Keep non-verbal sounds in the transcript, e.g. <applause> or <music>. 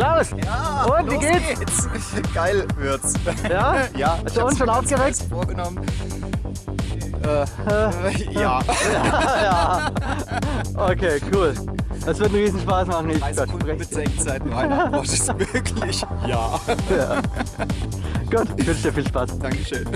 Klaus! Ja, Und, wie geht's? geht's? <laughs> Geil wird's. Ja? <laughs> Ja, Hast du uns schon aufgeregt? vorgenommen. Äh, äh, ja. ja. <laughs> ja. Okay, cool. Das wird einen riesen Spaß machen. Ich Drei Sekunden verspreche mit Senkzeit. Meine Antwort ist wirklich ja. Gut, ich wünsche dir viel Spaß. Dankeschön.